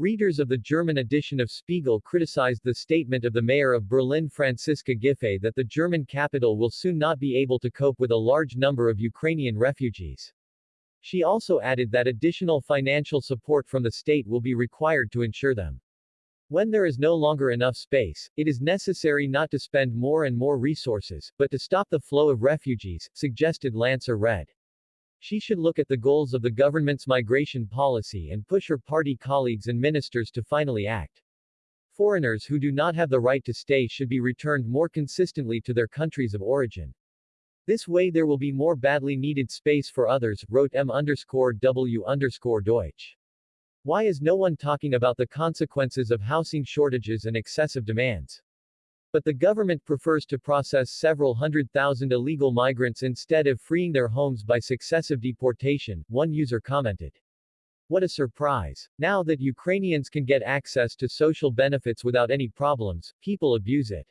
Readers of the German edition of Spiegel criticized the statement of the mayor of Berlin Franziska Giffey that the German capital will soon not be able to cope with a large number of Ukrainian refugees. She also added that additional financial support from the state will be required to ensure them. When there is no longer enough space, it is necessary not to spend more and more resources, but to stop the flow of refugees, suggested Lancer Red. She should look at the goals of the government's migration policy and push her party colleagues and ministers to finally act. Foreigners who do not have the right to stay should be returned more consistently to their countries of origin. This way there will be more badly needed space for others, wrote M W Deutsch. Why is no one talking about the consequences of housing shortages and excessive demands? But the government prefers to process several hundred thousand illegal migrants instead of freeing their homes by successive deportation, one user commented. What a surprise. Now that Ukrainians can get access to social benefits without any problems, people abuse it.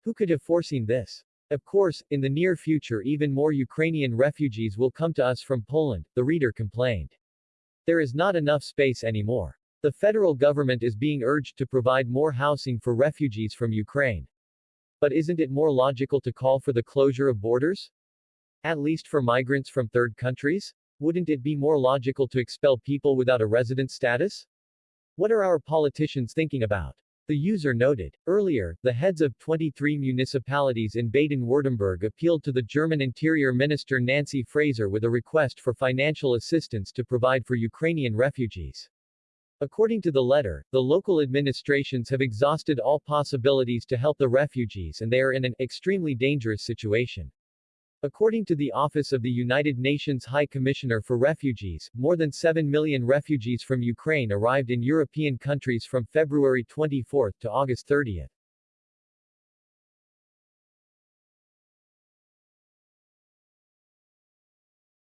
Who could have foreseen this? Of course, in the near future even more Ukrainian refugees will come to us from Poland, the reader complained. There is not enough space anymore. The federal government is being urged to provide more housing for refugees from Ukraine. But isn't it more logical to call for the closure of borders? At least for migrants from third countries? Wouldn't it be more logical to expel people without a resident status? What are our politicians thinking about? The user noted. Earlier, the heads of 23 municipalities in Baden-Württemberg appealed to the German Interior Minister Nancy Faeser with a request for financial assistance to provide for Ukrainian refugees. According to the letter, the local administrations have exhausted all possibilities to help the refugees and they are in an extremely dangerous situation. According to the Office of the United Nations High Commissioner for Refugees, more than 7 million refugees from Ukraine arrived in European countries from February 24 to August 30.